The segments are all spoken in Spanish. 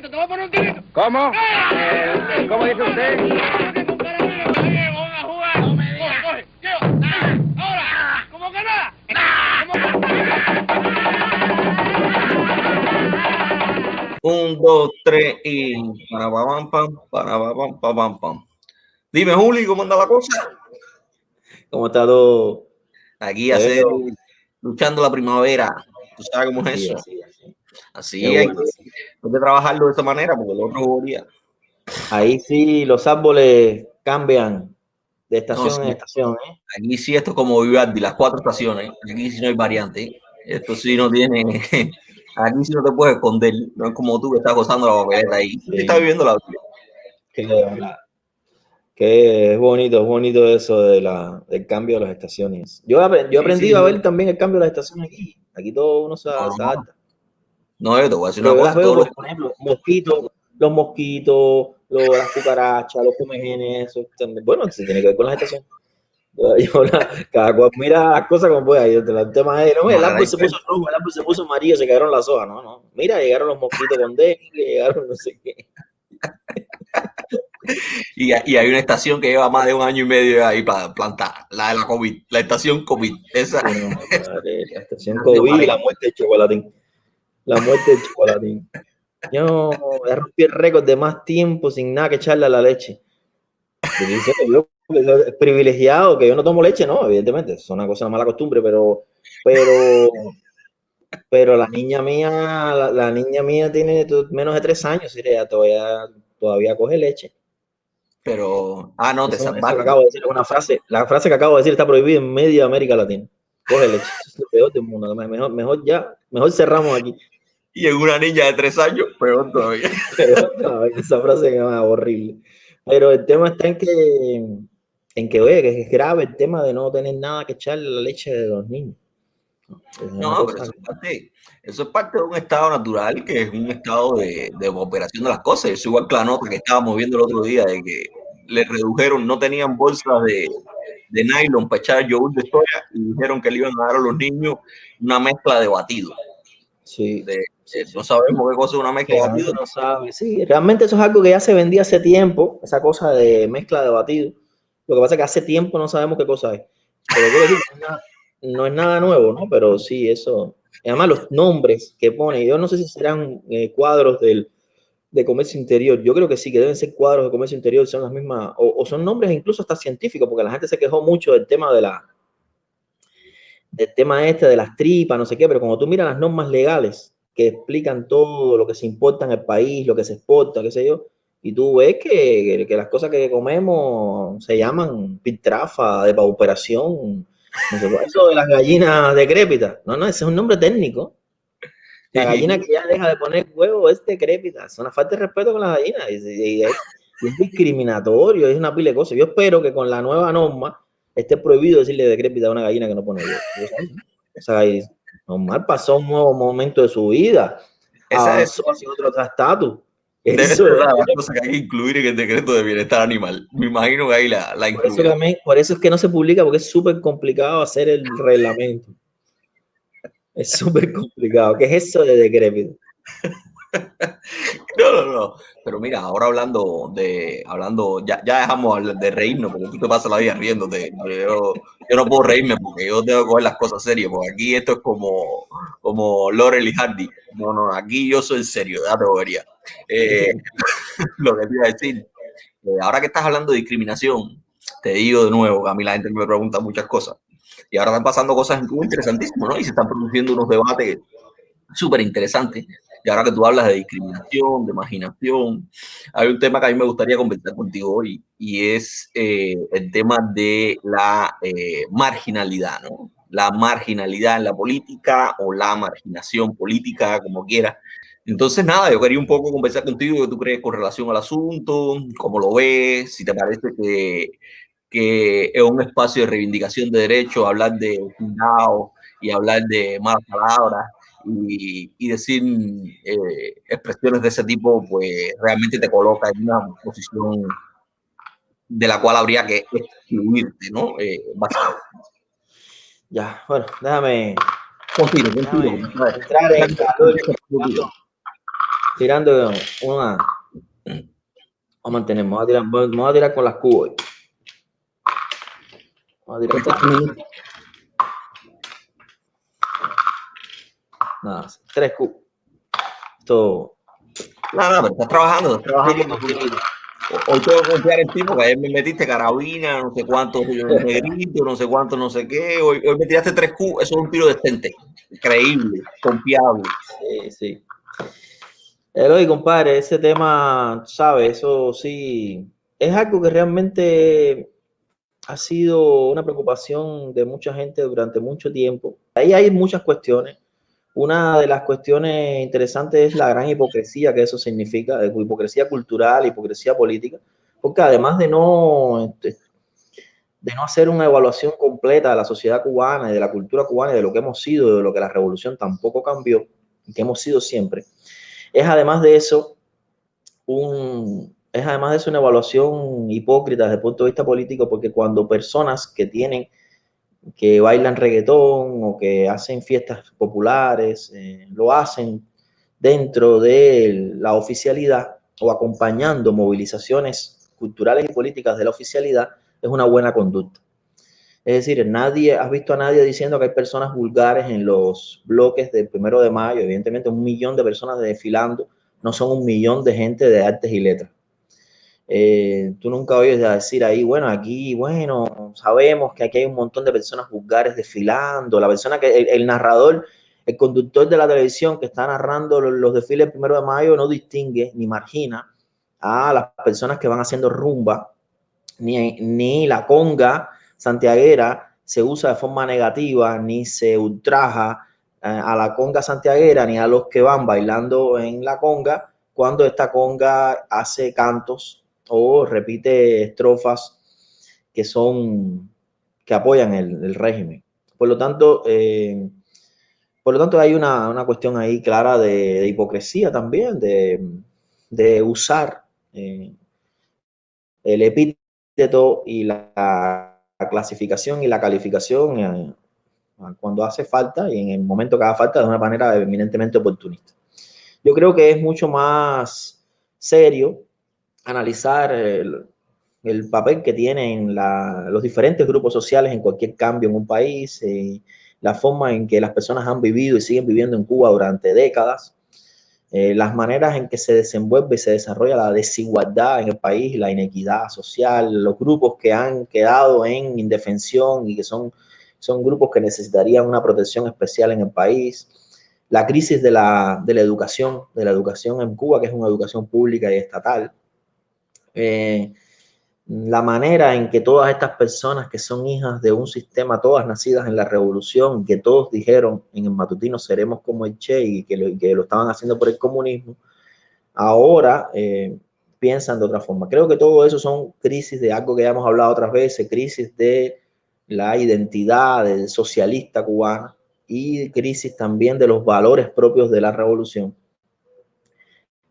tirito, te voy a poner un tirito. ¿Cómo? ¡Ah! Eh, ¿Cómo dice usted? Un caramelo, oye, vamos a jugar. Coge, coge, lleva. Ahora, ¿cómo que nada? ¿Cómo Un, dos, tres y para pam pam, para pam pam pam pam. Dime, Juli, ¿cómo anda la cosa? ¿Cómo está todo? Aquí hacer, luchando la primavera. ¿Tú sabes cómo es eso? Así Qué hay, bueno. que, hay que trabajarlo de esta manera porque el otro moría. Ahí sí los árboles cambian de estación sí. en estación, ¿eh? Aquí sí esto es como Vivaldi, las cuatro estaciones. Aquí sí no hay variante. Esto sí no tiene... Aquí sí no te puedes esconder. No es como tú que estás gozando la papeleta ahí. Sí. estás viviendo la vida. Que, que es bonito, es bonito eso de la, del cambio de las estaciones. Yo, yo he Sí, aprendido sí. a ver también el cambio de las estaciones aquí. Aquí todo uno se, No, no. adapta. No, yo te voy a decir una cosa. veo, los- por ejemplo, mosquitos, los mosquitos, los, las cucarachas, los comejenes, eso. Bueno, se tiene que ver con. Yo- la- cada cual mira las cosas como pueda. Yo el tema es, no, el árbol se puso rojo, el árbol se puso amarillo, se cayeron las hojas. No, no. Mira, llegaron los mosquitos con dengue, llegaron no sé qué. Y, y hay una estación que lleva más de un año y medio ahí para plantar, la de la COVID, la estación COVID. Esa, madre, la estación COVID y la muerte de chocolatín. La muerte de chocolatín. Yo ya rompí el récord de más tiempo sin nada que echarle a la leche. Yo dice que yo, que es privilegiado, que yo no tomo leche, no, evidentemente, es una cosa, una mala costumbre, pero, pero, pero la niña mía, la, la niña mía tiene menos de tres años, y ella todavía, todavía coge leche. pero, ah, no, te Eso, eso que salvaron. acabo de decir una frase, la frase que acabo de decir está prohibida en media América Latina. Coge leche, eso es lo peor del mundo. Mejor, mejor ya, mejor cerramos aquí. Y en una niña de tres años, peor todavía. Pero no, esa frase es horrible. Pero el tema está en que, en que, oye, que es grave el tema de no tener nada que echarle a la leche de los niños. Es No, pero eso es, parte, eso es parte de un estado natural, que es un estado de, de operación de las cosas. Es igual que la nota que estábamos viendo el otro día, de que le redujeron, no tenían bolsas de, de nylon para echar yogur de soya y dijeron que le iban a dar a los niños una mezcla de batido. sí. De, no sabemos qué cosa es una mezcla de batido. no sabe. Sí, realmente eso es algo que ya se vendía hace tiempo, esa cosa de mezcla de batido. Lo que pasa es que hace tiempo no sabemos qué cosa es. Pero quiero decir, no es nada- no es nada nuevo, ¿no? Pero sí, eso. Además, los nombres que pone, yo no sé si serán eh, cuadros del, de comercio interior. Yo creo que sí, que deben ser cuadros de comercio interior, son las mismas, o son nombres incluso hasta científicos, porque la gente se quejó mucho del tema de la del tema este de las tripas, no sé qué, pero cuando tú miras las normas legales que explican todo lo que se importa en el país, lo que se exporta, qué sé yo, y tú ves que, que- que las cosas que comemos se llaman piltrafa, de pauperación, no sé, eso de las gallinas decrépitas, no, no, ese es un nombre técnico. La gallina que ya deja de poner huevo es decrépita, es una falta de respeto con las gallinas y, y es, es discriminatorio, es una pila de cosas. Yo espero que con la nueva norma esté prohibido decirle decrépita a una gallina que no pone huevo. Esa gallina normal pasó un nuevo momento de su vida, Esa es, avanzó hacia otro estatus. debe Eso, ser una cosas que hay que incluir en el decreto de bienestar animal. Me imagino que ahí la, la por, eso incluirán. también- por eso es que no se publica, porque es súper complicado hacer el reglamento. Es súper complicado. ¿Qué es eso de decrépito? No, no, no. Pero mira, ahora hablando de, hablando, ya, ya dejamos de reírnos, porque tú te pasas la vida riéndote. Yo, yo no puedo reírme porque yo tengo que coger las cosas serias, porque aquí esto es como, como Laurel y Hardy. No, no, aquí yo soy serio, ya te. Eh, lo que te iba a decir, eh, ahora que estás hablando de discriminación, te digo de nuevo, que a mí la gente me pregunta muchas cosas. Y ahora están pasando cosas en Cuba interesantísimas, ¿no? Y se están produciendo unos debates súper interesantes. Y ahora que tú hablas de discriminación, de marginación, hay un tema que a mí me gustaría conversar contigo hoy y es eh, el tema de la eh, marginalidad, ¿no? La marginalidad en la política o la marginación política, como quieras. Entonces, nada, yo quería un poco conversar contigo, qué tú crees con relación al asunto, cómo lo ves, si te parece que, que es un espacio de reivindicación de derechos, hablar de cuidado y hablar de malas palabras y, y decir eh, expresiones de ese tipo, pues realmente te coloca en una posición de la cual habría que excluirte, ¿no? Eh. Ya, bueno, déjame, Continúa, déjame entrar en tirando una. Vamos a mantener, vamos a tirar, vamos a tirar con las cubos. Vamos a tirar con Nada, tres cubos. Todo. Nada, pero estás trabajando, estás trabajando. Hoy tengo que confiar en ti porque ayer me metiste carabina, no sé cuánto negrito, no sé cuánto, no sé qué. Hoy, hoy me tiraste tres Q, eso es un tiro decente, increíble, confiable. Sí, sí. Eloy, compadre, ese tema, ¿sabes? Eso sí, es algo que realmente ha sido una preocupación de mucha gente durante mucho tiempo. Ahí hay muchas cuestiones. Una de las cuestiones interesantes es la gran hipocresía que eso significa, hipocresía cultural, hipocresía política, porque además de no, este, de no hacer una evaluación completa de la sociedad cubana y de la cultura cubana y de lo que hemos sido, de lo que la revolución tampoco cambió, y que hemos sido siempre, es además de eso un, es además de eso una evaluación hipócrita desde el punto de vista político, porque cuando personas que tienen que bailan reggaetón o que hacen fiestas populares, eh, lo hacen dentro de la oficialidad o acompañando movilizaciones culturales y políticas de la oficialidad, es una buena conducta. Es decir, nadie, has visto a nadie diciendo que hay personas vulgares en los bloques del primero de mayo, evidentemente un millón de personas desfilando, no son un millón de gente de artes y letras. Eh, tú nunca oyes decir ahí, bueno, aquí, bueno, sabemos que aquí hay un montón de personas vulgares desfilando, la persona que, el, narrador, el conductor de la televisión que está narrando los, desfiles del primero de mayo no distingue ni margina a las personas que van haciendo rumba, ni, ni la conga santiaguera se usa de forma negativa, ni se ultraja eh, a la conga santiaguera, ni a los que van bailando en la conga, cuando esta conga hace cantos o repite estrofas que son que apoyan el, régimen. Por lo tanto, eh, por lo tanto hay una, cuestión ahí clara de, hipocresía también, de, usar eh, el epíteto y la, clasificación y la calificación eh, cuando hace falta y en el momento que haga falta de una manera eminentemente oportunista. Yo creo que es mucho más serio analizar el, papel que tienen los diferentes grupos sociales en cualquier cambio en un país, eh, la forma en que las personas han vivido y siguen viviendo en Cuba durante décadas, eh, las maneras en que se desenvuelve y se desarrolla la desigualdad en el país, la inequidad social, los grupos que han quedado en indefensión y que son, son grupos que necesitarían una protección especial en el país, la crisis de la, de la educación, de la educación en Cuba, que es una educación pública y estatal, eh, la manera en que todas estas personas que son hijas de un sistema, todas nacidas en la revolución, que todos dijeron en el matutino seremos como el Che y que lo, que lo estaban haciendo por el comunismo, ahora eh, piensan de otra forma. Creo que todo eso son crisis de algo que ya hemos hablado otras veces, crisis de la identidad socialista cubana y crisis también de los valores propios de la revolución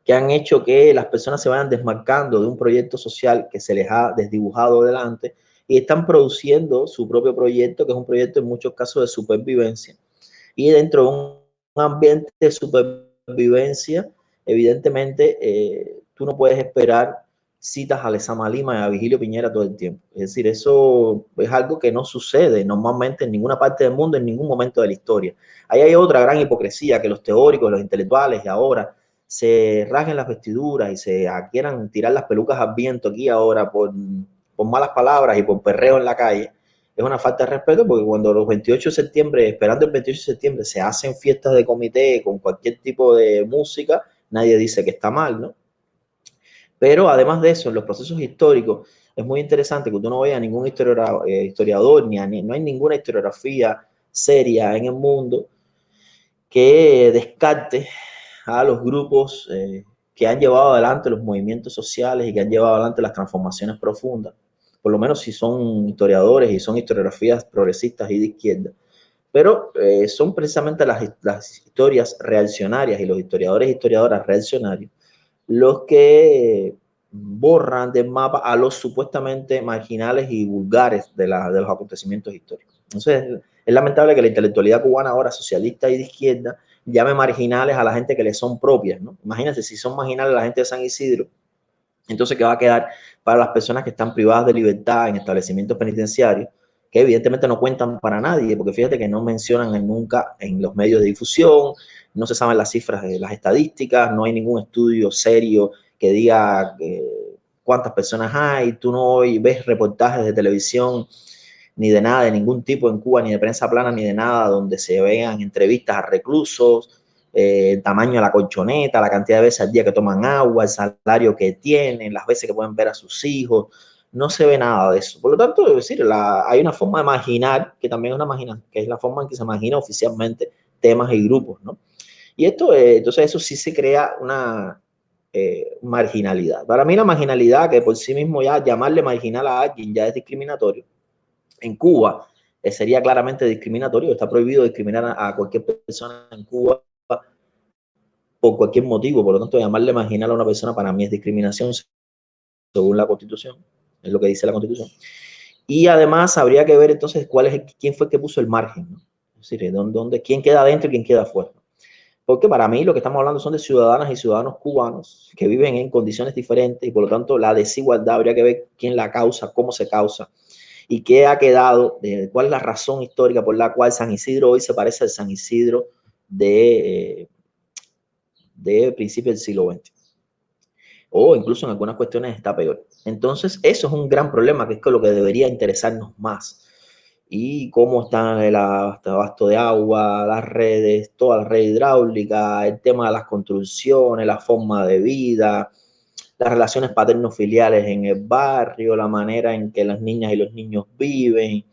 que han hecho que las personas se vayan desmarcando de un proyecto social que se les ha desdibujado delante y están produciendo su propio proyecto, que es un proyecto en muchos casos de supervivencia. Y dentro de un ambiente de supervivencia, evidentemente, eh, tú no puedes esperar citas a Lezama Lima y a Vigilio Piñera todo el tiempo. Es decir, eso es algo que no sucede normalmente en ninguna parte del mundo, en ningún momento de la historia. Ahí hay otra gran hipocresía que los teóricos, los intelectuales y ahora se rasguen las vestiduras y se quieran tirar las pelucas al viento aquí ahora por, por malas palabras y por perreo en la calle, es una falta de respeto porque cuando los 28 de septiembre, esperando el 28 de septiembre, se hacen fiestas de comité con cualquier tipo de música, nadie dice que está mal, ¿no? Pero además de eso, en los procesos históricos, es muy interesante que tú no veas ningún eh, historiador, ni, no hay ninguna historiografía seria en el mundo que descarte a los grupos eh, que han llevado adelante los movimientos sociales y que han llevado adelante las transformaciones profundas, por lo menos si son historiadores y son historiografías progresistas y de izquierda. Pero eh, son precisamente las, las, historias reaccionarias y los historiadores y historiadoras reaccionarios los que borran del mapa a los supuestamente marginales y vulgares de, de los acontecimientos históricos. Entonces, es lamentable que la intelectualidad cubana ahora socialista y de izquierda llame marginales a la gente que le son propias, ¿no? Imagínense si son marginales la gente de San Isidro, entonces, ¿qué va a quedar para las personas que están privadas de libertad en establecimientos penitenciarios? que evidentemente no cuentan para nadie, porque fíjate que no mencionan nunca en los medios de difusión, no se saben las cifras de las estadísticas, no hay ningún estudio serio que diga eh, cuántas personas hay, tú no ves reportajes de televisión ni de nada, de ningún tipo en Cuba, ni de prensa plana, ni de nada, donde se vean entrevistas a reclusos, eh, el tamaño de la colchoneta, la cantidad de veces al día que toman agua, el salario que tienen, las veces que pueden ver a sus hijos, no se ve nada de eso. Por lo tanto, decir, hay una forma de imaginar, que también es una imagina, que es la forma en que se imagina oficialmente temas y grupos, ¿no? Y esto, eh, entonces eso sí se crea una eh, marginalidad. Para mí la marginalidad, que por sí mismo ya llamarle marginal a alguien ya es discriminatorio, en Cuba eh, sería claramente discriminatorio, está prohibido discriminar a, cualquier persona en Cuba por cualquier motivo, por lo tanto llamarle marginal a una persona para mí es discriminación según la Constitución es lo que dice la Constitución. Y además habría que ver entonces cuál es quién fue el que puso el margen, ¿no? es decir, dónde, quién queda adentro y quién queda afuera. Porque para mí lo que estamos hablando son de ciudadanas y ciudadanos cubanos que viven en condiciones diferentes y por lo tanto la desigualdad habría que ver quién la causa, cómo se causa y qué ha quedado, cuál es la razón histórica por la cual San Isidro hoy se parece al San Isidro de, eh, principios del siglo XX o incluso en algunas cuestiones está peor. Entonces, eso es un gran problema, que es lo que debería interesarnos más. Y cómo está el abasto de agua, las redes, toda la red hidráulica, el tema de las construcciones, la forma de vida, las relaciones paterno-filiales en el barrio, la manera en que las niñas y los niños viven,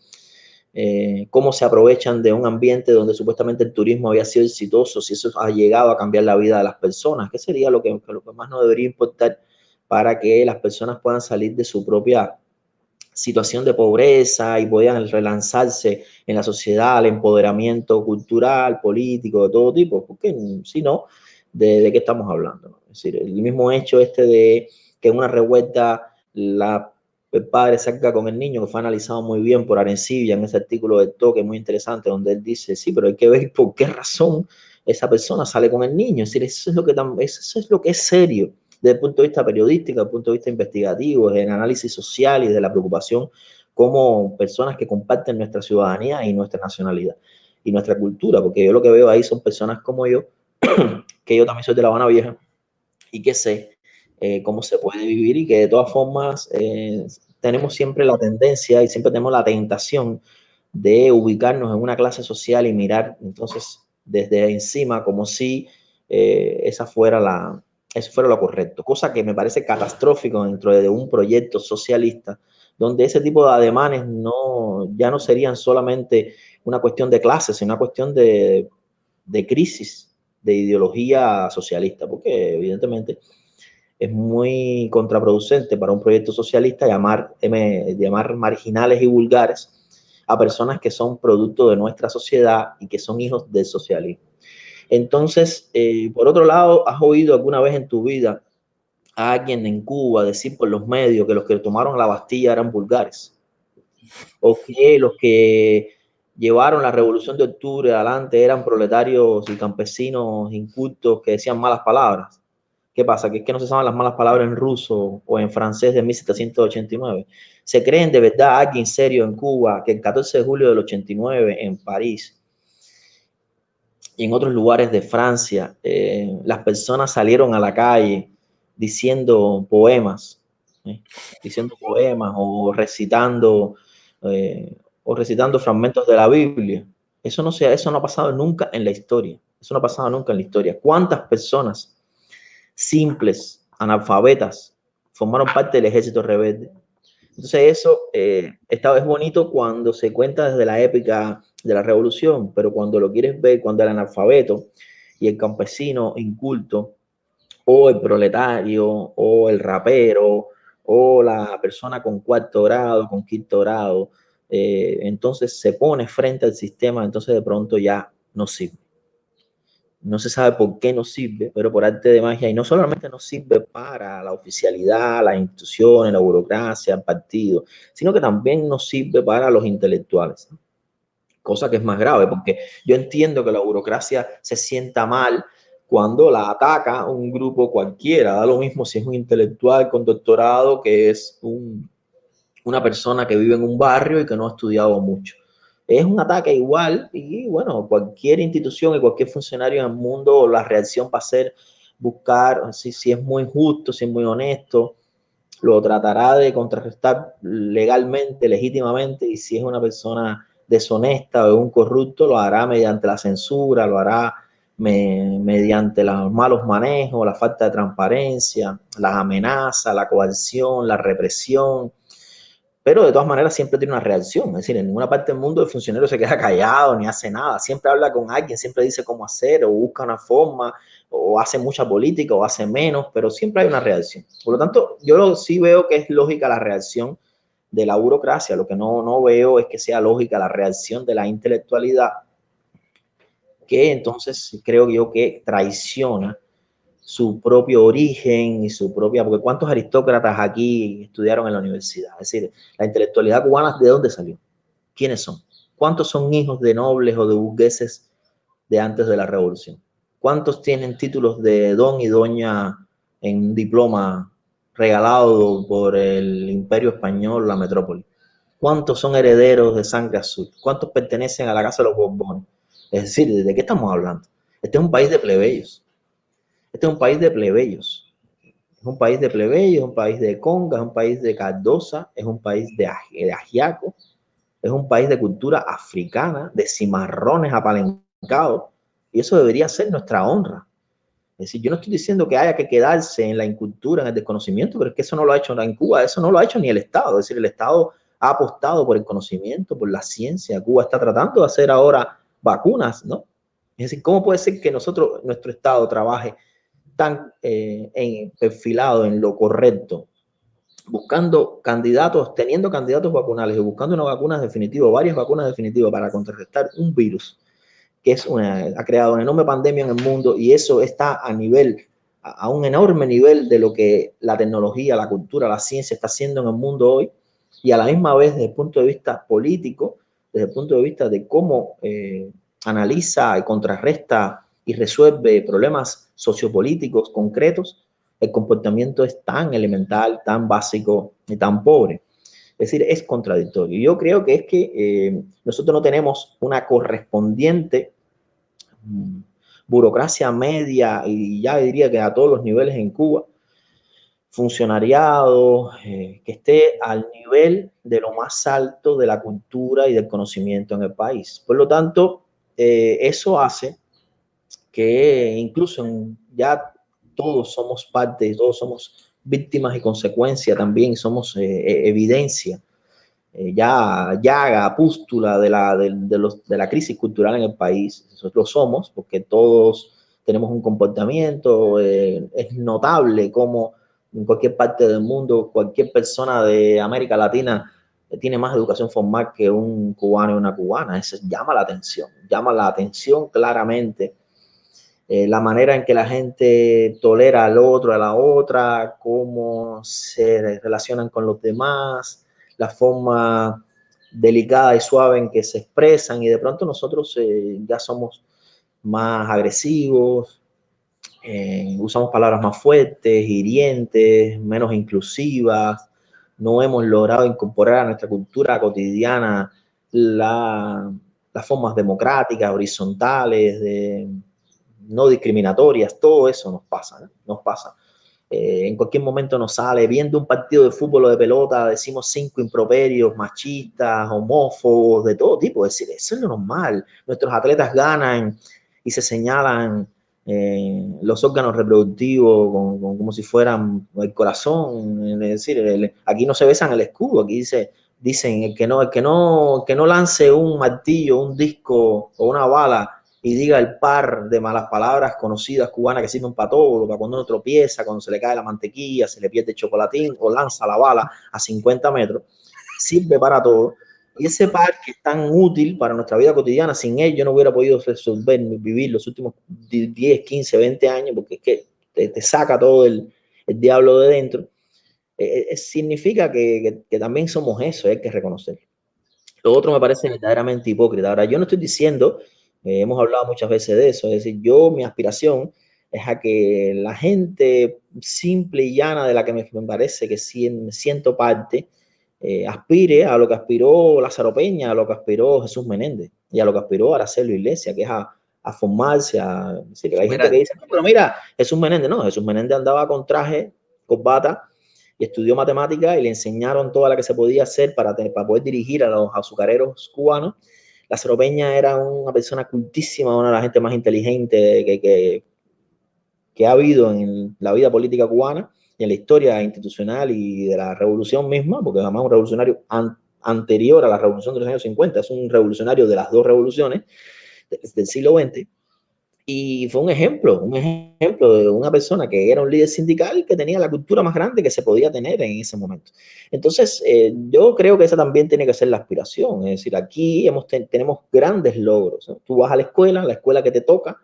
eh, cómo se aprovechan de un ambiente donde supuestamente el turismo había sido exitoso, si eso ha llegado a cambiar la vida de las personas, ¿qué sería lo que, lo que más nos debería importar para que las personas puedan salir de su propia situación de pobreza y puedan relanzarse en la sociedad, el empoderamiento cultural, político, de todo tipo, porque si no, ¿de, qué estamos hablando? Es decir, el mismo hecho este de que en una revuelta la el padre salga con el niño, que fue analizado muy bien por Arencibia en ese artículo de toque muy interesante, donde él dice, sí, pero hay que ver por qué razón esa persona sale con el niño. Es decir, eso es lo que, eso es, lo que es serio desde el punto de vista periodístico, desde el punto de vista investigativo, en análisis social y de la preocupación como personas que comparten nuestra ciudadanía y nuestra nacionalidad y nuestra cultura, porque yo lo que veo ahí son personas como yo, que yo también soy de La Habana Vieja y que sé eh, cómo se puede vivir y que de todas formas eh, tenemos siempre la tendencia y siempre tenemos la tentación de ubicarnos en una clase social y mirar entonces desde encima como si eh, esa fuera la, eso fuera lo correcto, cosa que me parece catastrófico dentro de un proyecto socialista donde ese tipo de ademanes no, ya no serían solamente una cuestión de clases, sino una cuestión de, de crisis de ideología socialista, porque evidentemente es muy contraproducente para un proyecto socialista llamar, llamar marginales y vulgares a personas que son producto de nuestra sociedad y que son hijos del socialismo. Entonces, eh, por otro lado, ¿has oído alguna vez en tu vida a alguien en Cuba decir por los medios que los que tomaron la Bastilla eran vulgares? ¿O que los que llevaron la revolución de octubre adelante eran proletarios y campesinos incultos que decían malas palabras? ¿Qué pasa? Que es que no se saben las malas palabras en ruso o en francés de 1789. ¿Se creen de verdad alguien serio en Cuba que el 14 de julio del 89 en París y en otros lugares de Francia eh, las personas salieron a la calle diciendo poemas, ¿eh? diciendo poemas o recitando eh, o recitando fragmentos de la Biblia? Eso no, se, eso no ha pasado nunca en la historia. Eso no ha pasado nunca en la historia. ¿Cuántas personas simples, analfabetas, formaron parte del ejército rebelde. Entonces eso eh, esta vez bonito cuando se cuenta desde la épica de la revolución, pero cuando lo quieres ver, cuando el analfabeto y el campesino inculto, o el proletario, o el rapero, o la persona con cuarto grado, con quinto grado, eh, entonces se pone frente al sistema, entonces de pronto ya no sirve no se sabe por qué nos sirve, pero por arte de magia, y no solamente nos sirve para la oficialidad, las instituciones, la burocracia, el partido, sino que también nos sirve para los intelectuales. cosa que es más grave, porque yo entiendo que la burocracia se sienta mal cuando la ataca un grupo cualquiera, da lo mismo si es un intelectual con doctorado que es una persona que vive en un barrio y que no ha estudiado mucho. Es un ataque igual y bueno, cualquier institución y cualquier funcionario en el mundo, la reacción va a ser buscar si, si es muy justo, si es muy honesto, lo tratará de contrarrestar legalmente, legítimamente y si es una persona deshonesta o un corrupto, lo hará mediante la censura, lo hará mediante los malos manejos, la falta de transparencia, las amenazas, la coerción, la represión. Pero de todas maneras siempre tiene una reacción. Es decir, en ninguna parte del mundo el funcionario se queda callado ni hace nada. Siempre habla con alguien, siempre dice cómo hacer o busca una forma o hace mucha política o hace menos, pero siempre hay una reacción. Por lo tanto, yo sí veo que es lógica la reacción de la burocracia. Lo que no, no veo es que sea lógica la reacción de la intelectualidad, que entonces creo yo que traiciona su propio origen y su propia, porque cuántos aristócratas aquí estudiaron en la universidad, es decir, la intelectualidad cubana, ¿de dónde salió? ¿Quiénes son? ¿Cuántos son hijos de nobles o de burgueses de antes de la revolución? ¿Cuántos tienen títulos de don y doña en diploma regalado por el imperio español, la metrópoli. ¿Cuántos son herederos de sangre azul? ¿Cuántos pertenecen a la casa de los Borbones? Es decir, ¿de qué estamos hablando? Este es un país de plebeyos. Este es un país de plebeyos. Es un país de plebeyos, es un país de conga, es un país de cardosa, es un país de, de es un país de cultura africana, de cimarrones apalencados. Y eso debería ser nuestra honra. Es decir, yo no estoy diciendo que haya que quedarse en la incultura, en el desconocimiento, pero es que eso no lo ha hecho en Cuba, eso no lo ha hecho ni el Estado. Es decir, el Estado ha apostado por el conocimiento, por la ciencia. Cuba está tratando de hacer ahora vacunas, ¿no? Es decir, ¿cómo puede ser que nosotros, nuestro Estado trabaje tan eh, en, perfilado en lo correcto, buscando candidatos, teniendo candidatos vacunales y buscando una vacuna definitiva, varias vacunas definitivas para contrarrestar un virus que es una, ha creado una enorme pandemia en el mundo y eso está a nivel, a un enorme nivel de lo que la tecnología, la cultura, la ciencia está haciendo en el mundo hoy y a la misma vez desde el punto de vista político, desde el punto de vista de cómo eh, analiza y contrarresta y resuelve problemas sociopolíticos concretos, el comportamiento es tan elemental, tan básico y tan pobre. Es decir, es contradictorio. Yo creo que es que eh, nosotros no tenemos una correspondiente burocracia media y ya diría que a todos los niveles en Cuba, funcionariado eh, que esté al nivel de lo más alto de la cultura y del conocimiento en el país. Por lo tanto, eh, eso hace que incluso ya todos somos parte, todos somos víctimas y consecuencia también, somos eh, evidencia eh, ya llaga, pústula de la, de, los, de la crisis cultural en el país. Nosotros somos, porque todos tenemos un comportamiento, eh, es notable como en cualquier parte del mundo, cualquier persona de América Latina tiene más educación formal que un cubano y una cubana. Eso llama la atención, llama la atención claramente. Eh, la manera en que la gente tolera al otro, a la otra, cómo se relacionan con los demás, la forma delicada y suave en que se expresan y de pronto nosotros eh, ya somos más agresivos, eh, usamos palabras más fuertes, hirientes, menos inclusivas, no hemos logrado incorporar a nuestra cultura cotidiana las formas democráticas, horizontales, de, no discriminatorias, todo eso nos pasa, nos pasa. Eh, en cualquier momento nos sale, viendo un partido de fútbol o de pelota, decimos cinco improperios, machistas, homófobos, de todo tipo. Es decir, eso es lo normal. Nuestros atletas ganan y se señalan eh, los órganos reproductivos como si fueran el corazón. Es decir, aquí no se besan el escudo, aquí dice, dicen que no, el que no, que no lance un martillo, un disco o una bala y diga el par de malas palabras conocidas cubanas que sirven para todo, para cuando uno tropieza, cuando se le cae la mantequilla, se le pierde el chocolatín o lanza la bala a 50 metros, sirve para todo. Y ese par que es tan útil para nuestra vida cotidiana, sin él yo no hubiera podido resolver, vivir los últimos 10, 15, 20 años, porque es que te, saca todo el, el, diablo de dentro. Eh, eh, significa que, que, también somos eso, hay que reconocer. Lo otro me parece verdaderamente hipócrita. Ahora, yo no estoy diciendo, eh, hemos hablado muchas veces de eso, es decir, yo, mi aspiración es a que la gente simple y llana de la que me, parece que siento parte, eh, aspire a lo que aspiró Lázaro Peña, a lo que aspiró Jesús Menéndez y a lo que aspiró Aracelo Iglesia, que es a, a formarse, a, hay gente que dice, pero mira, Jesús Menéndez, no, Jesús Menéndez andaba con traje, bata y estudió matemática y le enseñaron toda la que se podía hacer para, para poder dirigir a los azucareros cubanos. Lázaro Peña era una persona cultísima, una de las gente más inteligente que, que, que ha habido en la vida política cubana y en la historia institucional y de la revolución misma, porque además un revolucionario anterior a la revolución de los años 50, es un revolucionario de las dos revoluciones del siglo XX, y fue un ejemplo, un ejemplo de una persona que era un líder sindical que tenía la cultura más grande que se podía tener en ese momento. Entonces, eh, yo creo que esa también tiene que ser la aspiración. Es decir, aquí hemos, tenemos grandes logros. Tú vas a la escuela, la escuela que te toca,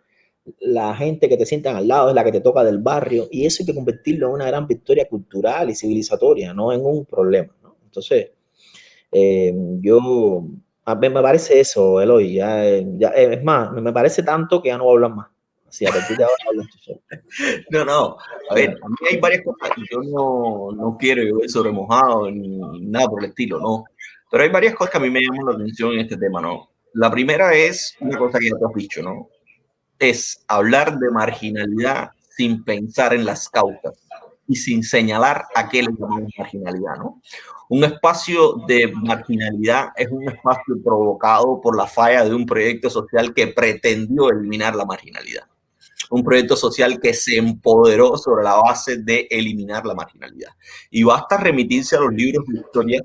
la gente que te sientan al lado es la que te toca del barrio, y eso hay que convertirlo en una gran victoria cultural y civilizatoria, no en un problema. ¿no? Entonces, eh, yo a mí me parece eso, Eloy. Ya, ya, es más, me parece tanto que ya no voy a hablar más. Así, a partir de ahora hablo No, no. A ver, a mí hay varias cosas que yo no, no quiero yo sobre mojado ni nada por el estilo, no. Pero hay varias cosas que a mí me llaman la atención en este tema, ¿no? La primera es una cosa que ya te has dicho, ¿no? Es hablar de marginalidad sin pensar en las causas y sin señalar a qué le llamamos marginalidad, ¿no? Un espacio de marginalidad es un espacio provocado por la falla de un proyecto social que pretendió eliminar la marginalidad. Un proyecto social que se empoderó sobre la base de eliminar la marginalidad. Y basta remitirse a los libros de historia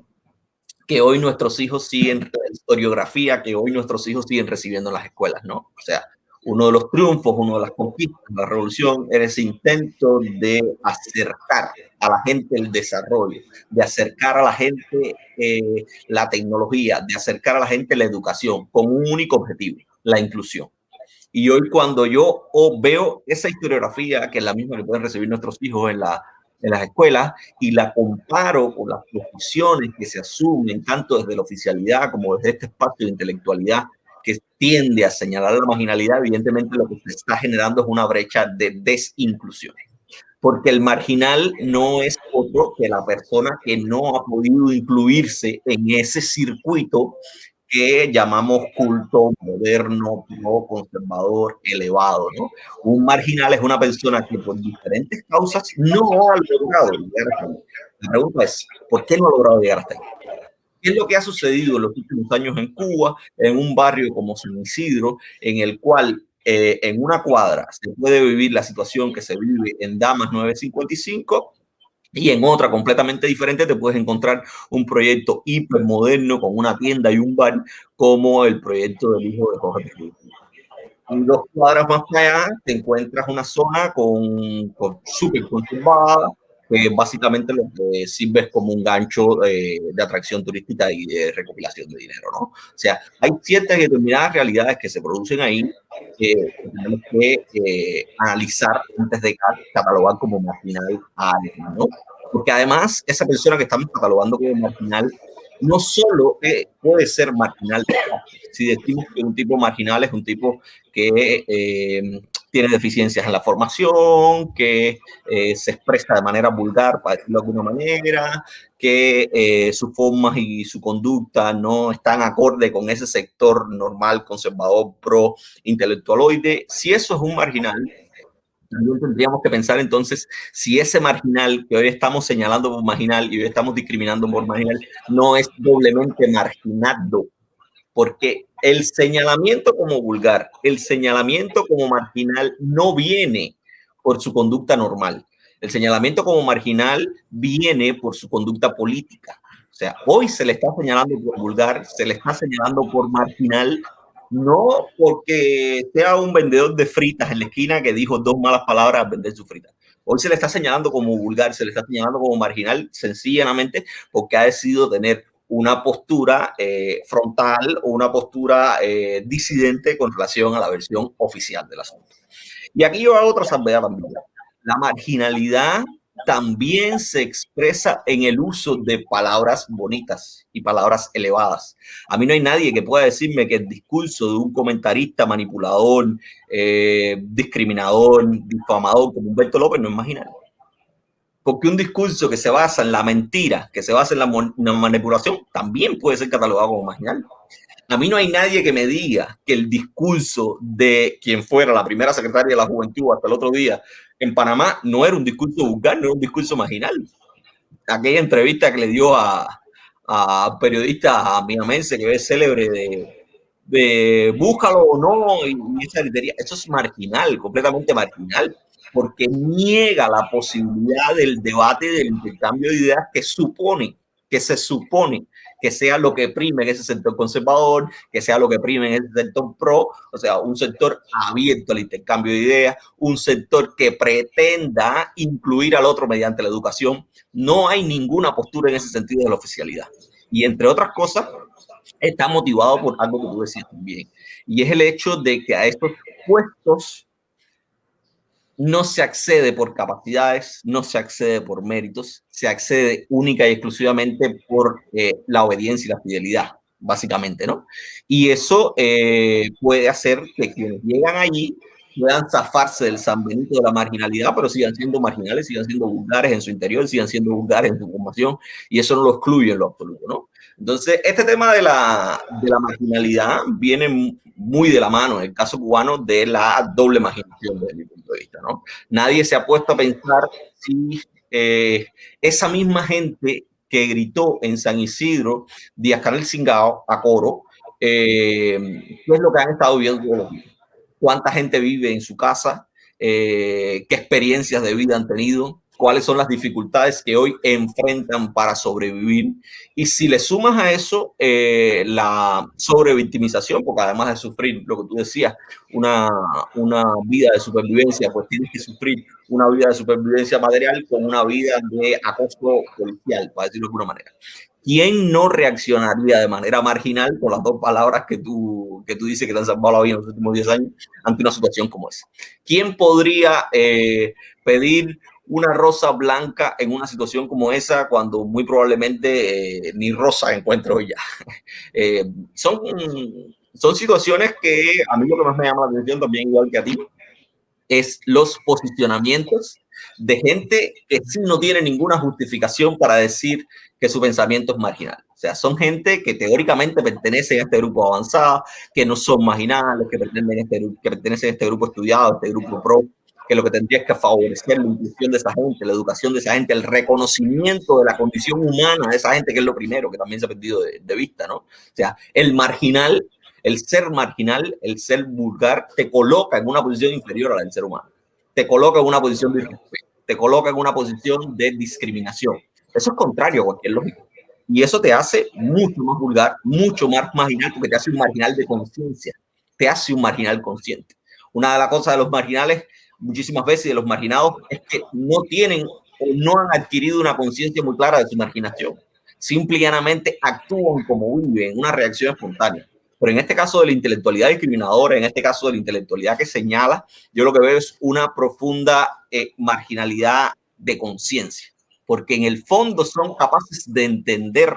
que hoy nuestros hijos siguen, historiografía que hoy nuestros hijos siguen recibiendo en las escuelas, ¿no? O sea, uno de los triunfos, uno de las conquistas de la revolución era ese intento de acercar a la gente el desarrollo, de acercar a la gente eh, la tecnología, de acercar a la gente la educación con un único objetivo, la inclusión. Y hoy cuando yo veo esa historiografía, que es la misma que pueden recibir nuestros hijos en, la, en las escuelas, y la comparo con las posiciones que se asumen tanto desde la oficialidad como desde este espacio de intelectualidad que tiende a señalar la marginalidad, evidentemente lo que se está generando es una brecha de desinclusión. Porque el marginal no es otro que la persona que no ha podido incluirse en ese circuito que llamamos culto moderno, no conservador, elevado. ¿no? Un marginal es una persona que por diferentes causas no ha logrado llegar hasta ahí. La pregunta es, ¿por qué no ha logrado llegar hasta ahí? ¿Qué es lo que ha sucedido en los últimos años en Cuba, en un barrio como San Isidro, en el cual eh, en una cuadra se puede vivir la situación que se vive en Damas 955 y en otra completamente diferente te puedes encontrar un proyecto hipermoderno con una tienda y un bar como el proyecto del hijo de Jorge En dos cuadras más allá te encuentras una zona con, con súper conservada, que básicamente lo que sirve es como un gancho eh, de atracción turística y de recopilación de dinero, ¿no? O sea, hay ciertas determinadas realidades que se producen ahí que tenemos que eh, analizar antes de catalogar como marginal a alguien, ¿no? Porque además, esa persona que estamos catalogando como marginal no solo puede ser marginal, si decimos que un tipo marginal es un tipo que eh, tiene deficiencias en la formación, que eh, se expresa de manera vulgar, para decirlo de alguna manera, que eh, sus formas y su conducta no están acorde con ese sector normal, conservador, pro intelectualoide. Si eso es un marginal, también tendríamos que pensar entonces si ese marginal que hoy estamos señalando por marginal y hoy estamos discriminando por marginal no es doblemente marginado porque el señalamiento como vulgar, el señalamiento como marginal no viene por su conducta normal. El señalamiento como marginal viene por su conducta política. O sea, hoy se le está señalando por vulgar, se le está señalando por marginal, no porque sea un vendedor de fritas en la esquina que dijo dos malas palabras al vender su fritas. Hoy se le está señalando como vulgar, se le está señalando como marginal, sencillamente porque ha decidido tener una postura eh, frontal o una postura eh, disidente con relación a la versión oficial del asunto. Y aquí yo hago otra salvedad también. La marginalidad también se expresa en el uso de palabras bonitas y palabras elevadas. A mí no hay nadie que pueda decirme que el discurso de un comentarista manipulador, eh, discriminador, difamador como Humberto López no es marginal. Porque un discurso que se basa en la mentira, que se basa en la, manipulación, también puede ser catalogado como marginal. A mí no hay nadie que me diga que el discurso de quien fuera la primera secretaria de la juventud hasta el otro día en Panamá no era un discurso vulgar, no era un discurso marginal. Aquella entrevista que le dio a, a periodista amiamense que es célebre de, de búscalo o no, y, esa eso es marginal, completamente marginal, porque niega la posibilidad del debate, del intercambio de ideas que supone, que se supone que sea lo que prime en ese sector conservador, que sea lo que prime en ese sector pro, o sea, un sector abierto al intercambio de ideas, un sector que pretenda incluir al otro mediante la educación. No hay ninguna postura en ese sentido de la oficialidad. Y entre otras cosas, está motivado por algo que tú decías también, y es el hecho de que a estos puestos no se accede por capacidades, no se accede por méritos, se accede única y exclusivamente por eh, la obediencia y la fidelidad, básicamente, ¿no? Y eso eh, puede hacer que quienes llegan allí puedan zafarse del San Benito de la marginalidad, pero sigan siendo marginales, sigan siendo vulgares en su interior, sigan siendo vulgares en su formación, y eso no lo excluye en lo absoluto, ¿no? Entonces, este tema de la, de la marginalidad viene muy de la mano, en el caso cubano, de la doble marginación desde mi punto de vista, ¿no? Nadie se ha puesto a pensar si eh, esa misma gente que gritó en San Isidro, Díaz Canel Singao, a coro, eh, ¿qué es lo que han estado viendo? ¿Cuánta gente vive en su casa? Eh, ¿Qué experiencias de vida han tenido? Cuáles son las dificultades que hoy enfrentan para sobrevivir. Y si le sumas a eso eh, la sobrevictimización, porque además de sufrir lo que tú decías, una, una vida de supervivencia, pues tienes que sufrir una vida de supervivencia material con una vida de acoso policial, para decirlo de alguna manera. ¿Quién no reaccionaría de manera marginal con las dos palabras que tú, que tú dices que te han salvado la vida en los últimos 10 años ante una situación como esa? ¿Quién podría eh, pedir una rosa blanca en una situación como esa cuando muy probablemente eh, ni rosa encuentro ya. Eh, son, son situaciones que a mí lo que más me llama la atención también igual que a ti es los posicionamientos de gente que sí no tiene ninguna justificación para decir que su pensamiento es marginal. O sea, son gente que teóricamente pertenece a este grupo avanzado, que no son marginales, que pertenecen a este, que pertenecen a este grupo estudiado, a este grupo pro, que lo que tendría es que favorecer la inclusión de esa gente, la educación de esa gente, el reconocimiento de la condición humana de esa gente, que es lo primero que también se ha perdido de, vista, ¿no? O sea, el marginal, el ser marginal, el ser vulgar, te coloca en una posición inferior a la del ser humano. Te coloca en una posición de te coloca en una posición de discriminación. Eso es contrario a cualquier lógica. Y eso te hace mucho más vulgar, mucho más marginal, porque te hace un marginal de conciencia, te hace un marginal consciente. Una de las cosas de los marginales muchísimas veces de los marginados es que no tienen o no han adquirido una conciencia muy clara de su marginación. Simplemente actúan como viven, una reacción espontánea. Pero en este caso de la intelectualidad discriminadora, en este caso de la intelectualidad que señala, yo lo que veo es una profunda eh, marginalidad de conciencia porque en el fondo son capaces de entender,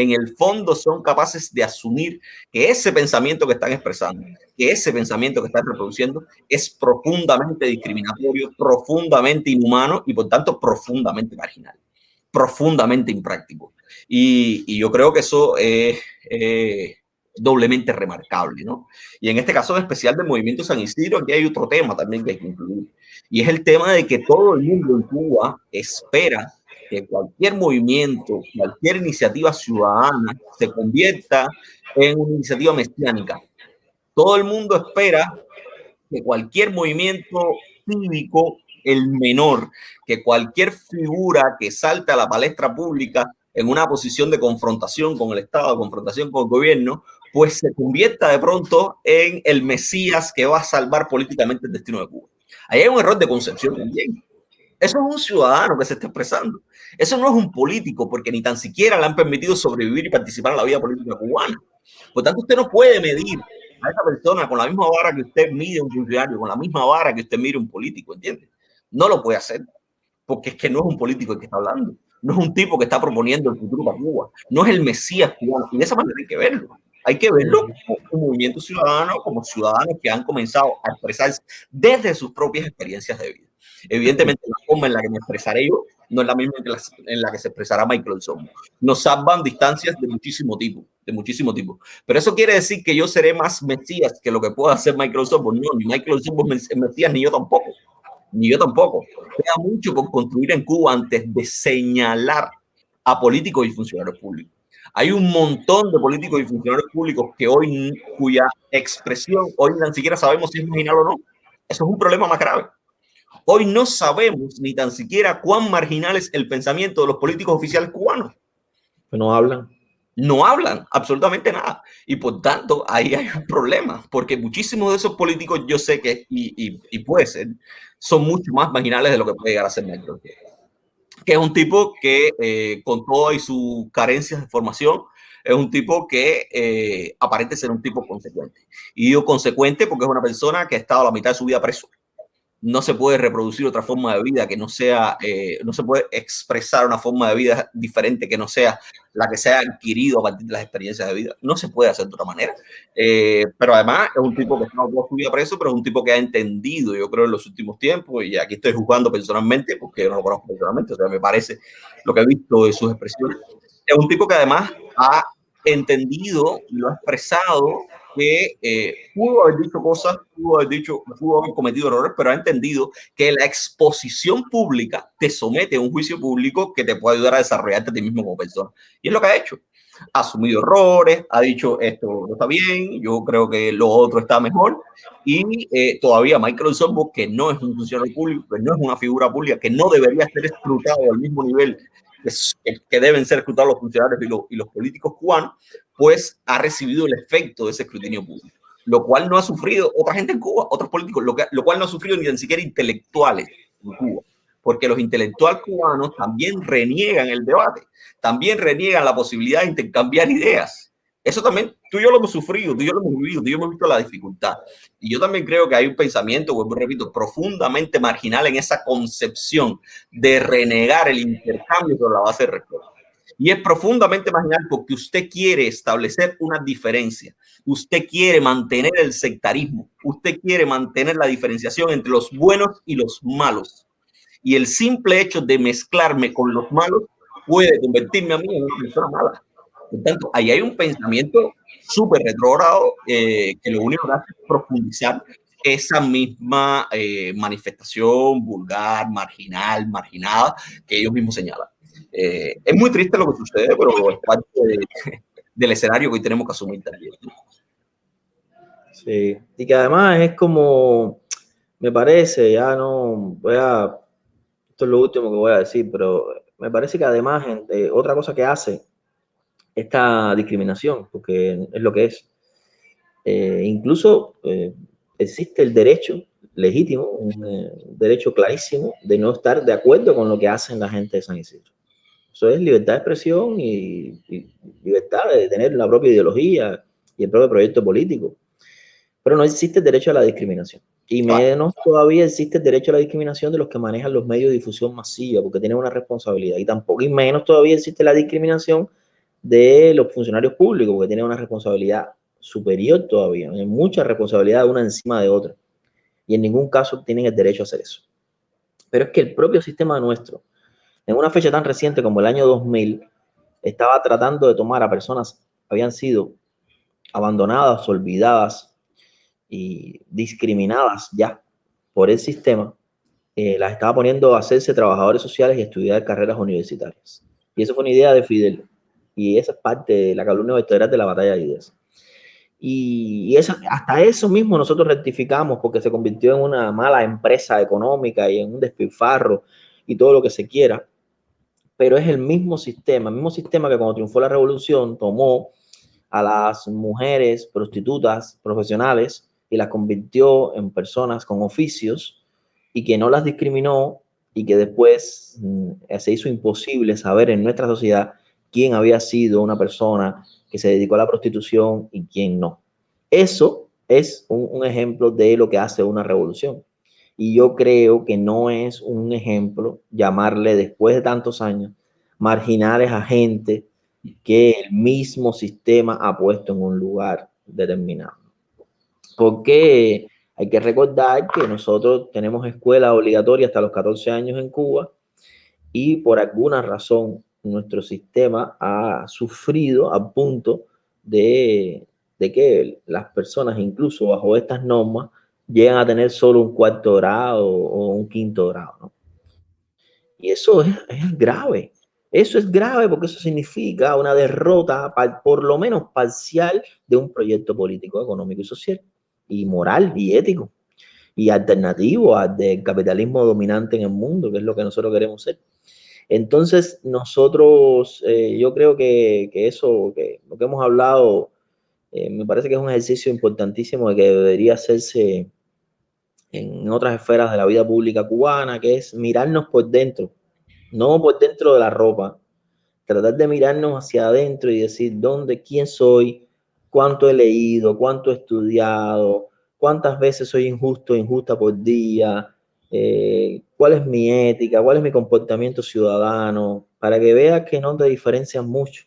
en el fondo son capaces de asumir que ese pensamiento que están expresando, que ese pensamiento que están reproduciendo es profundamente discriminatorio, profundamente inhumano y por tanto profundamente marginal, profundamente impráctico. Y, yo creo que eso es doblemente remarcable, ¿no? Y en este caso en especial del movimiento San Isidro, aquí hay otro tema también que hay que incluir, y es el tema de que todo el mundo en Cuba espera que cualquier movimiento, cualquier iniciativa ciudadana se convierta en una iniciativa mesiánica. Todo el mundo espera que cualquier movimiento cívico, el menor, que cualquier figura que salte a la palestra pública en una posición de confrontación con el Estado, de confrontación con el gobierno, pues se convierta de pronto en el Mesías que va a salvar políticamente el destino de Cuba. Ahí hay un error de concepción también. Eso es un ciudadano que se está expresando. Eso no es un político, porque ni tan siquiera le han permitido sobrevivir y participar en la vida política cubana. Por tanto, usted no puede medir a esa persona con la misma vara que usted mide un funcionario, con la misma vara que usted mide un político, ¿entiende? No lo puede hacer. porque es que no es un político el que está hablando, no es un tipo que está proponiendo el futuro para Cuba, no es el Mesías cubano, y de esa manera hay que verlo. Hay que verlo como un movimiento ciudadano, como ciudadanos que han comenzado a expresarse desde sus propias experiencias de vida. Evidentemente, la forma en la que me expresaré yo no es la misma en la que se expresará Michael Sommo. Nos salvan distancias de muchísimo tipo, de muchísimo tipo. Pero eso quiere decir que yo seré más Mesías que lo que pueda hacer Michael Sommo. No, ni Michael Sommo es Mesías, ni yo tampoco. Ni yo tampoco. Queda mucho por construir en Cuba antes de señalar a políticos y funcionarios públicos. Hay un montón de políticos y funcionarios públicos que hoy, cuya expresión hoy ni siquiera sabemos si es marginal o no. Eso es un problema más grave. Hoy no sabemos ni tan siquiera cuán marginal es el pensamiento de los políticos oficiales cubanos. No hablan. No hablan absolutamente nada. Y por tanto, ahí hay un problema, porque muchísimos de esos políticos yo sé que, y, y, puede ser, son mucho más marginales de lo que puede llegar a ser Metro. Que es un tipo que, eh, con todas sus carencias de formación, es un tipo que eh, aparente ser un tipo consecuente. Y digo consecuente porque es una persona que ha estado la mitad de su vida preso no se puede reproducir otra forma de vida que no sea, eh, no se puede expresar una forma de vida diferente que no sea la que se ha adquirido a partir de las experiencias de vida. No se puede hacer de otra manera. Eh, pero además es un tipo que está toda su vida preso, pero es un tipo que ha entendido, yo creo, en los últimos tiempos, y aquí estoy juzgando personalmente, porque yo no lo conozco personalmente, o sea, me parece lo que he visto de sus expresiones. Es un tipo que además ha entendido y lo ha expresado que eh, pudo haber dicho cosas, pudo haber dicho, pudo haber cometido errores, pero ha entendido que la exposición pública te somete a un juicio público que te puede ayudar a desarrollarte a ti mismo como persona. Y es lo que ha hecho. Ha asumido errores, ha dicho esto no está bien, yo creo que lo otro está mejor. Y eh, todavía Michael Sorbo, que no es un funcionario público, que no es una figura pública, que no debería ser escrutado al mismo nivel que deben ser escrutados los funcionarios y los, políticos cubanos, pues ha recibido el efecto de ese escrutinio público, lo cual no ha sufrido otra gente en Cuba, otros políticos, lo, lo cual no ha sufrido ni siquiera intelectuales en Cuba, porque los intelectuales cubanos también reniegan el debate, también reniegan la posibilidad de intercambiar ideas. Eso también, tú y yo lo hemos sufrido, tú y yo lo hemos vivido, tú y yo hemos visto la dificultad. Y yo también creo que hay un pensamiento, vuelvo repito, profundamente marginal en esa concepción de renegar el intercambio sobre la base de respeto. Y es profundamente marginal porque usted quiere establecer una diferencia. Usted quiere mantener el sectarismo. Usted quiere mantener la diferenciación entre los buenos y los malos. Y el simple hecho de mezclarme con los malos puede convertirme a mí en una persona mala. Por tanto, ahí hay un pensamiento súper retrógrado eh, que lo único que hace es profundizar esa misma eh, manifestación vulgar, marginal, marginada que ellos mismos señalan. Eh, es muy triste lo que sucede, pero es parte del escenario que hoy tenemos que asumir también. Sí, y que además es como, me parece, ya no voy a, esto es lo último que voy a decir, pero me parece que además otra cosa que hace esta discriminación, porque es lo que es, eh, incluso eh, existe el derecho legítimo, un derecho clarísimo de no estar de acuerdo con lo que hacen la gente de San Isidro. Eso es libertad de expresión y, libertad de tener la propia ideología y el propio proyecto político. Pero no existe el derecho a la discriminación. Y menos todavía existe el derecho a la discriminación de los que manejan los medios de difusión masiva, porque tienen una responsabilidad. Y tampoco, y menos todavía existe la discriminación de los funcionarios públicos, porque tienen una responsabilidad superior todavía. Hay mucha responsabilidad una encima de otra. Y en ningún caso tienen el derecho a hacer eso. Pero es que el propio sistema nuestro, en una fecha tan reciente como el año 2000, estaba tratando de tomar a personas que habían sido abandonadas, olvidadas y discriminadas ya por el sistema, eh, las estaba poniendo a hacerse trabajadores sociales y estudiar carreras universitarias. Y eso fue una idea de Fidel. Y esa es parte de la calumnia vertebral de la batalla de ideas. Y, hasta eso mismo nosotros rectificamos porque se convirtió en una mala empresa económica y en un despilfarro y todo lo que se quiera pero es el mismo sistema, el mismo sistema que cuando triunfó la revolución tomó a las mujeres prostitutas profesionales y las convirtió en personas con oficios y que no las discriminó y que después mm, se hizo imposible saber en nuestra sociedad quién había sido una persona que se dedicó a la prostitución y quién no. Eso es un, ejemplo de lo que hace una revolución. Y yo creo que no es un ejemplo llamarle después de tantos años marginales a gente que el mismo sistema ha puesto en un lugar determinado. Porque hay que recordar que nosotros tenemos escuela obligatoria hasta los 14 años en Cuba y por alguna razón nuestro sistema ha sufrido a punto de, de que las personas, incluso bajo estas normas, llegan a tener solo un cuarto grado o un quinto grado. Y eso es, es, grave. Eso es grave porque eso significa una derrota, por lo menos parcial, de un proyecto político, económico y social, y moral y ético, y alternativo al capitalismo dominante en el mundo, que es lo que nosotros queremos ser. Entonces, nosotros, eh, yo creo que, eso, que lo que hemos hablado, eh, me parece que es un ejercicio importantísimo de que debería hacerse en otras esferas de la vida pública cubana, que es mirarnos por dentro, no por dentro de la ropa, tratar de mirarnos hacia adentro y decir dónde, quién soy, cuánto he leído, cuánto he estudiado, cuántas veces soy injusto, injusta por día, eh, cuál es mi ética, cuál es mi comportamiento ciudadano, para que veas que no te diferencias mucho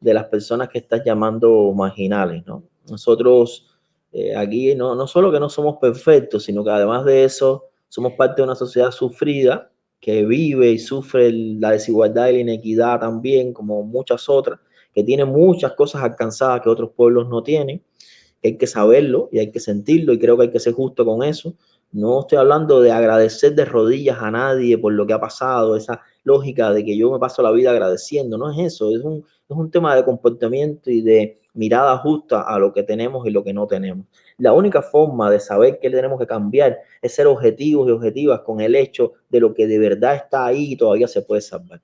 de las personas que estás llamando marginales, ¿no? Nosotros eh, aquí no, no solo que no somos perfectos, sino que además de eso somos parte de una sociedad sufrida que vive y sufre la desigualdad y la inequidad también, como muchas otras, que tiene muchas cosas alcanzadas que otros pueblos no tienen, hay que saberlo y hay que sentirlo y creo que hay que ser justo con eso. No estoy hablando de agradecer de rodillas a nadie por lo que ha pasado, esa lógica de que yo me paso la vida agradeciendo, no es eso, es un, es un tema de comportamiento y de mirada justa a lo que tenemos y lo que no tenemos. La única forma de saber qué tenemos que cambiar es ser objetivos y objetivas con el hecho de lo que de verdad está ahí y todavía se puede salvar.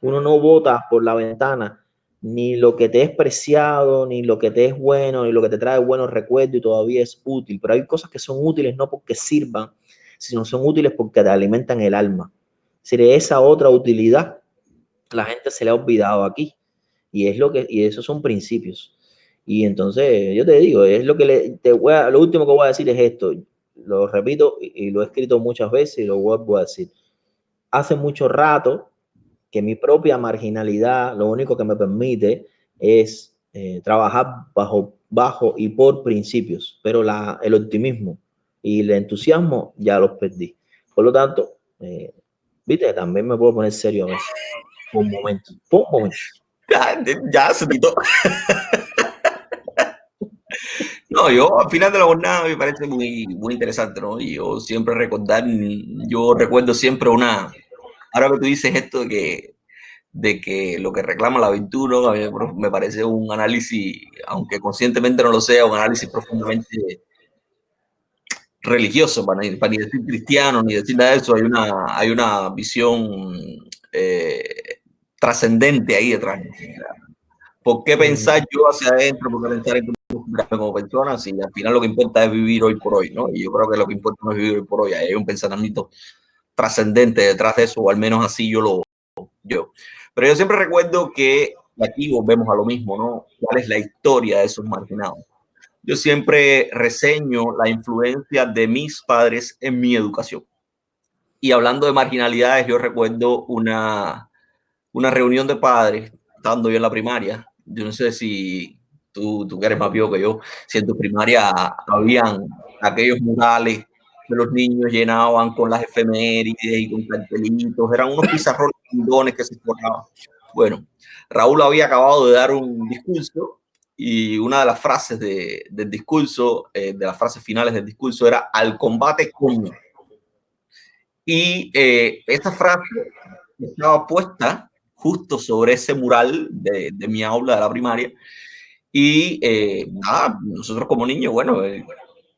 Uno no vota por la ventana ni lo que te es preciado, ni lo que te es bueno, ni lo que te trae buenos recuerdos y todavía es útil. Pero hay cosas que son útiles no porque sirvan, sino son útiles porque te alimentan el alma. Si esa otra utilidad, la gente se le ha olvidado aquí. Y es lo que, y esos son principios. Y entonces, yo te digo, es lo que le, te voy a, lo último que voy a decir es esto. Lo repito y, y lo he escrito muchas veces y lo vuelvo a decir. Hace mucho rato que mi propia marginalidad lo único que me permite es eh, trabajar bajo, bajo y por principios, pero la, el optimismo y el entusiasmo ya los perdí. Por lo tanto, eh, viste, también me puedo poner serio a veces. Por un momento, por un momento. Ya, ya se quitó. No, yo al final de la jornada me parece muy, muy interesante, ¿no? Y yo siempre recordar, yo recuerdo siempre una, ahora que tú dices esto de que, de que lo que reclama la virtud, me parece un análisis, aunque conscientemente no lo sea, un análisis profundamente religioso, para, para ni decir cristiano, ni decir nada de eso, hay una, hay una visión eh, trascendente ahí detrás. ¿Por qué pensar yo hacia adentro? ¿Por qué pensar en como persona? Si al final lo que importa es vivir hoy por hoy, ¿no? Y yo creo que lo que importa no es vivir hoy por hoy, hay un pensamiento trascendente detrás de eso, o al menos así yo lo yo. Pero yo siempre recuerdo que aquí volvemos a lo mismo, ¿no? ¿Cuál es la historia de esos marginados? Yo siempre reseño la influencia de mis padres en mi educación. Y hablando de marginalidades, yo recuerdo una, una reunión de padres, estando yo en la primaria. Yo no sé si tú, tú eres más viejo que yo, si en tu primaria habían aquellos murales que los niños llenaban con las efemérides y con cartelitos, eran unos pizarrones que se forraban. Bueno, Raúl había acabado de dar un discurso y una de las frases de, del discurso, eh, de las frases finales del discurso era al combate con. Y eh, esa frase estaba puesta justo sobre ese mural de, de mi aula de la primaria. Y eh, nada, nosotros como niños, bueno, eh,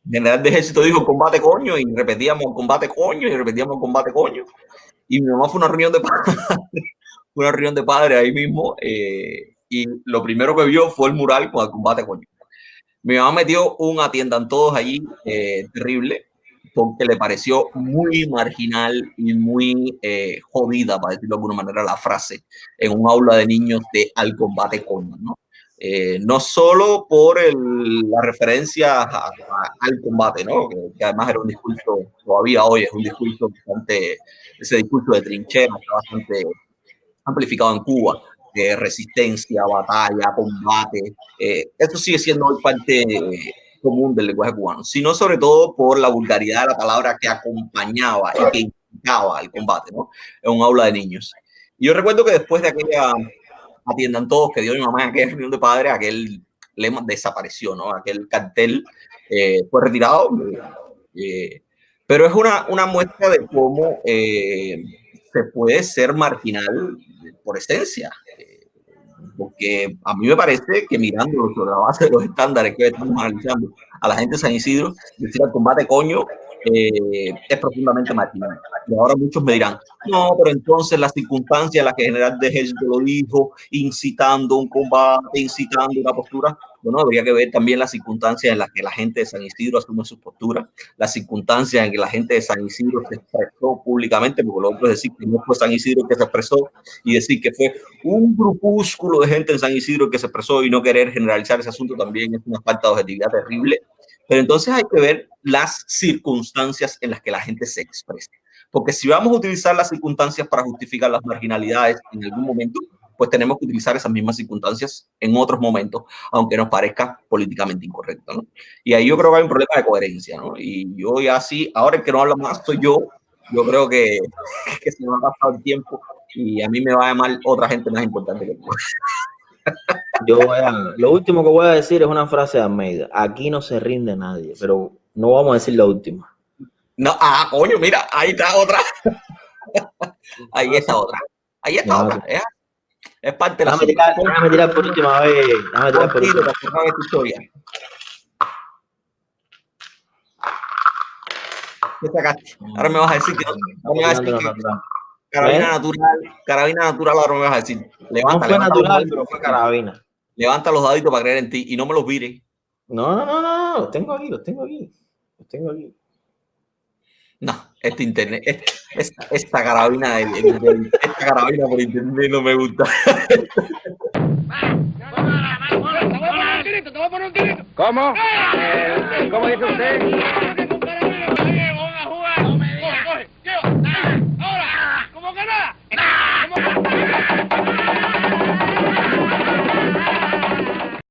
general de ejército dijo combate coño y repetíamos combate coño y repetíamos combate coño. Y mi mamá fue una reunión de padres, una reunión de padres ahí mismo eh, y lo primero que vio fue el mural con el combate coño. Mi mamá metió un atiendan todos allí eh, terrible porque le pareció muy marginal y muy eh, jodida, para decirlo de alguna manera, la frase en un aula de niños de al combate coño, ¿no? Eh, no solo por la referencia al combate, ¿no? Que, además era un discurso, todavía hoy es un discurso bastante, ese discurso de trinchera está bastante amplificado en Cuba, de resistencia, batalla, combate. Eh, eso sigue siendo hoy parte común del lenguaje cubano, sino sobre todo por la vulgaridad de la palabra que acompañaba y que indicaba el combate, ¿no? En un aula de niños. Yo recuerdo que después de aquella atiendan todos que dio mi mamá en aquella reunión de padres, aquel lema desapareció, ¿no? Aquel cartel eh, fue retirado. Eh, pero es una, una muestra de cómo eh, se puede ser marginal por esencia. porque a mí me parece que mirando sobre la base de los estándares que estamos analizando a la gente de San Isidro, decir al combate coño eh, es profundamente marginal. Y ahora muchos me dirán, no, pero entonces las circunstancias en las que general de ejército lo dijo, incitando un combate, incitando una postura, bueno, habría que ver también las circunstancias en las que la gente de San Isidro asume su postura, las circunstancias en que la gente de San Isidro se expresó públicamente, porque lo otro es decir que no fue San Isidro que se expresó y decir que fue un grupúsculo de gente en San Isidro que se expresó y no querer generalizar ese asunto también es una falta de objetividad terrible pero entonces hay que ver las circunstancias en las que la gente se expresa. Porque si vamos a utilizar las circunstancias para justificar las marginalidades en algún momento, pues tenemos que utilizar esas mismas circunstancias en otros momentos, aunque nos parezca políticamente incorrecto. ¿no? Y ahí yo creo que hay un problema de coherencia. ¿no? Y yo ya sí, ahora el que no habla más soy yo, yo creo que, que se me ha pasado el tiempo y a mí me va a llamar otra gente más importante que tú. Yo lo último que voy a decir es una frase de Almeida. Aquí no se rinde nadie, pero no vamos a decir la última. No, ah, coño, mira, ahí está otra. ahí está otra. Ahí está otra. ¿eh? Es parte de la Déjame tirar, por última vez. Déjame tirar por última vez. Ahora me vas a decir que, ahora me vas a decir que, Carabina ¿Eh? natural, carabina natural, ahora me vas a decir. Levanta, no fue natural, pero fue carabina. Levanta los daditos para creer en ti y no me los vires. No, no, no, no, los tengo aquí, los tengo aquí. Los tengo aquí. No, este internet, esta, esta, carabina, esta carabina por internet no me gusta. ¿Cómo? ¿Cómo dice usted?